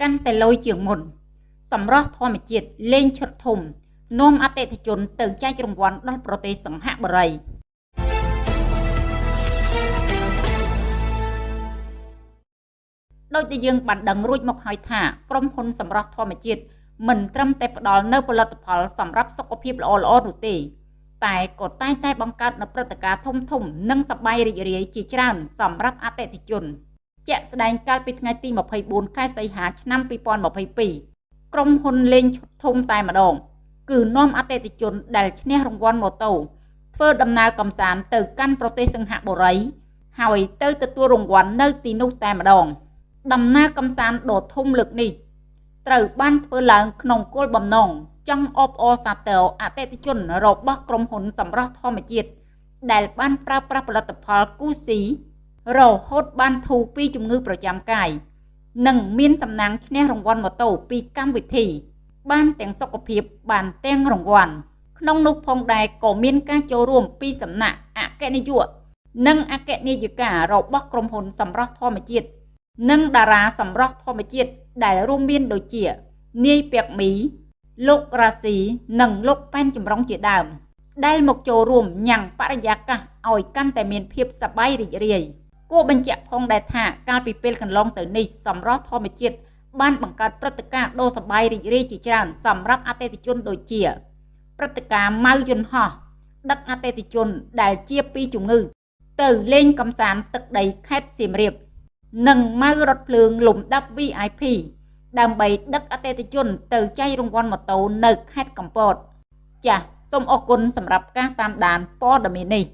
កាន់តែលយជាងមុនសម្រស់ធម្មជាតិលេងឈុតធំនាំអតិថិជនទៅចែករង្វាន់ដល់ប្រទេសសង្ហបុរីដោយដែលយើងបានដឹងរួចមកហើយថាក្រុមហ៊ុនសម្រស់ធម្មជាតិមិនត្រឹមតែផ្ដល់នូវផលិតផលសម្រាប់សុខភាពល្អៗនោះទេ តែក៏តែងតែបង្កើតនូវព្រឹត្តិការណ៍ធំធំ និងសប្បាយរីករាយជាច្រើនសម្រាប់អតិថិជន ជាក់ស្ដែងកាលពីថ្ងៃទី24ខែសីហាឆ្នាំ2022ក្រុមហ៊ុនលេងឈុតធំតែម្ដង គឺនាំអតិថិជនដែលឈ្នះរង្វាន់ម៉ូតូធ្វើដំណើរកំសាន្តទៅកាន់ប្រទេសសិង្ហបុរី ហើយទៅទទួលរង្វាន់នៅទីនោះតែម្ដង ដំណើរកំសាន្តដ៏ធំលើកនេះត្រូវបានធ្វើឡើងក្នុងគោលបំណងចង់អបអរសាទរអតិថិជនរបស់ក្រុមហ៊ុនសម្រស់ធម្មជាតិដែលបានប្រើប្រាស់ផលិតផលគូស៊ី រហូតបានធូរពីជំងឺប្រចាំកាយនិងមានសំណាងឈ្នះរង្វាន់ម៉ូតូពីកម្មវិធី បានទាំងសុខភាពបានទាំងរង្វាន់ក្នុងនោះផងដែរក៏មានការចូលរួមពីសំណាក់អគ្គនាយកនិងអគ្គនាយិការបស់ក្រុមហ៊ុនសម្រស់ធម្មជាតិនិងតារាសម្រស់ធម្មជាតិដែលរួមមានដូចជា នាយពាក់មី លោករ៉ាស៊ីនិងលោកប៉ែនចម្រុងជាដើម ដែលមកចូលរួមញ៉ាំងបរិយាកាសឲ្យកាន់តែមានភាពសប្បាយរីករាយ គួរបញ្ជាក់ផងដែរថាកាលពីពេលកន្លងទៅនេះសម្រស់ធម្មជាតិបានបង្កើតព្រឹត្តិការណ៍ដ៏សប្បាយរីករាយជាច្រើនសម្រាប់អតិថិជនដូចជាព្រឹត្តិការណ៍ម៉ៅយន្តហោះដឹកអតិថិជនដែលជាពីជំងឺ ទៅលេងកំសាន្តទឹកដីខេត្តសៀមរាប និងម៉ៅរថភ្លើងលំដាប់ VIP ដើម្បីដឹកអតិថិជនទៅចែករង្វាន់ម៉ូតូនៅខេត្តកំពតចាសសូមអរគុណសម្រាប់ការតាមដានព័ត៌មាននេះ